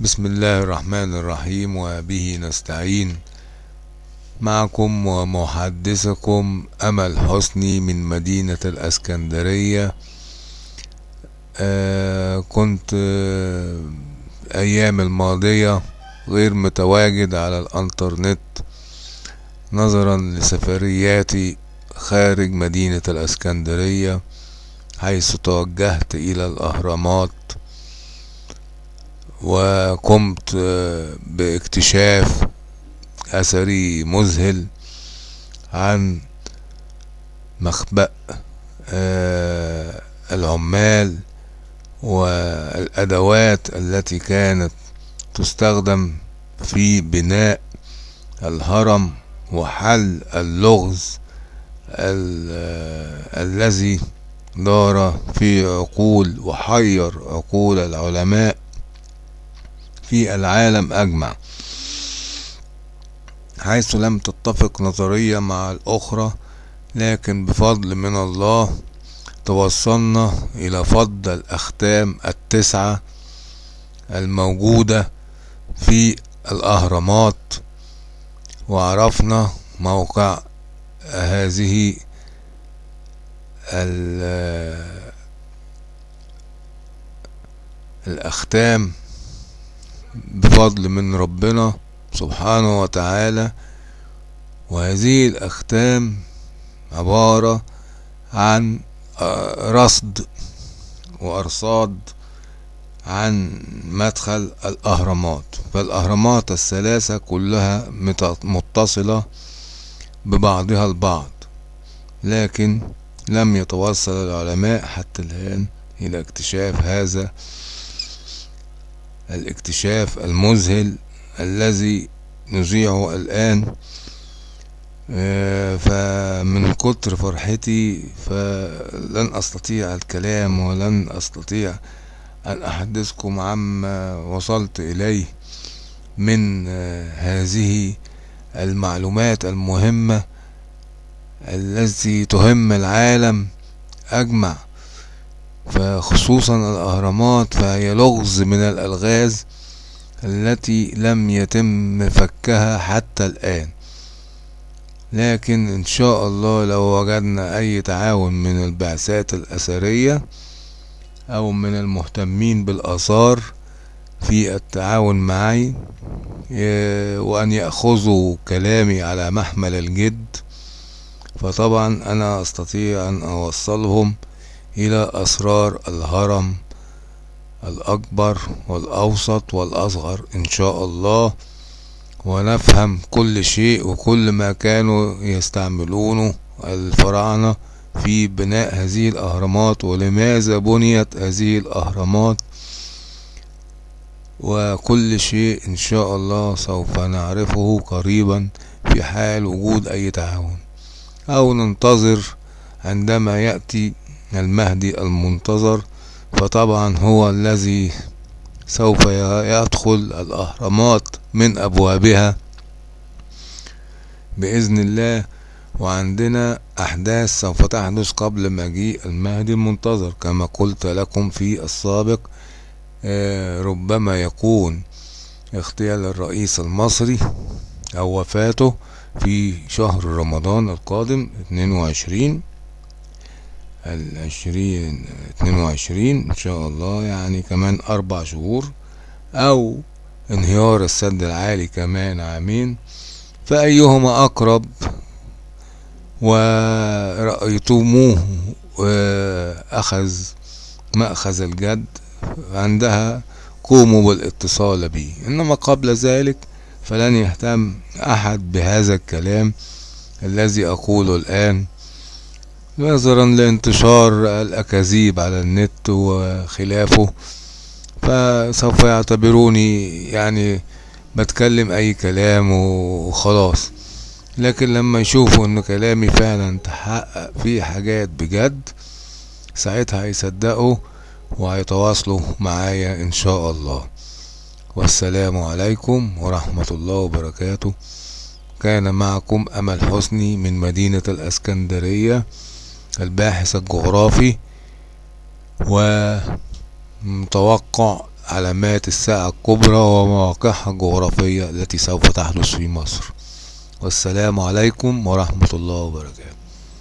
بسم الله الرحمن الرحيم وبه نستعين معكم ومحدثكم أمل حسني من مدينة الأسكندرية آه كنت أيام الماضية غير متواجد على الانترنت نظرا لسفرياتي خارج مدينة الاسكندرية حيث توجهت إلى الاهرامات وقمت باكتشاف أثري مذهل عن مخبأ العمال والأدوات التي كانت تستخدم في بناء الهرم وحل اللغز الذي دار في عقول وحير عقول العلماء. في العالم أجمع. حيث لم تتفق نظرية مع الأخرى لكن بفضل من الله توصلنا إلى فض الأختام التسعة الموجودة في الأهرامات وعرفنا موقع هذه الأختام بفضل من ربنا سبحانه وتعالى وهذه الأختام عبارة عن رصد وأرصاد عن مدخل الأهرامات. فالأهرامات الثلاثة كلها متصلة ببعضها البعض لكن لم يتوصل العلماء حتى الآن إلى اكتشاف هذا الاكتشاف المذهل الذي نذيعه الآن فمن كتر فرحتي فلن أستطيع الكلام ولن أستطيع أن أحدثكم عما وصلت إليه من هذه المعلومات المهمة التي تهم العالم. أجمع فخصوصا الأهرامات فهي لغز من الألغاز التي لم يتم فكها حتى الآن. لكن إن شاء الله لو وجدنا أي تعاون من البعثات الأثرية أو من المهتمين بالآثار في التعاون معي وأن يأخذوا كلامي على محمل الجد فطبعا أنا أستطيع أن أوصلهم إلى أسرار الهرم الأكبر والأوسط والأصغر إن شاء الله ونفهم كل شيء وكل ما كانوا يستعملونه الفراعنة في بناء هذه الأهرامات ولماذا بنيت هذه الأهرامات. وكل شيء إن شاء الله سوف نعرفه قريبا في حال وجود أي تعاون. أو ننتظر عندما يأتي المهدي المنتظر فطبعا هو الذي سوف يدخل الأهرامات من أبوابها بإذن الله. وعندنا أحداث سوف تحدث قبل مجيء المهدي المنتظر كما قلت لكم في السابق. ربما يكون اغتيال الرئيس المصري أو وفاته في شهر رمضان القادم 22 العشرين اتنين وعشرين إن شاء الله يعني كمان أربع شهور أو انهيار السد العالي كمان عامين فأيهما أقرب؟ ورأيتموه أخذ مأخذ الجد عندها قوموا بالاتصال بي. إنما قبل ذلك فلن يهتم أحد بهذا الكلام الذي أقوله الآن. نظرا لانتشار الأكاذيب على النت وخلافه فسوف يعتبروني يعني بتكلم أي كلام وخلاص. لكن لما يشوفوا إن كلامي فعلا تحقق فيه حاجات بجد ساعتها هيصدقوا وهيتواصلوا معايا إن شاء الله. والسلام عليكم ورحمة الله وبركاته. كان معكم أمل حسني من مدينة الأسكندرية. الباحث الجغرافي ومتوقع علامات الساعة الكبرى ومواقعها الجغرافية التي سوف تحدث في مصر. والسلام عليكم ورحمة الله وبركاته.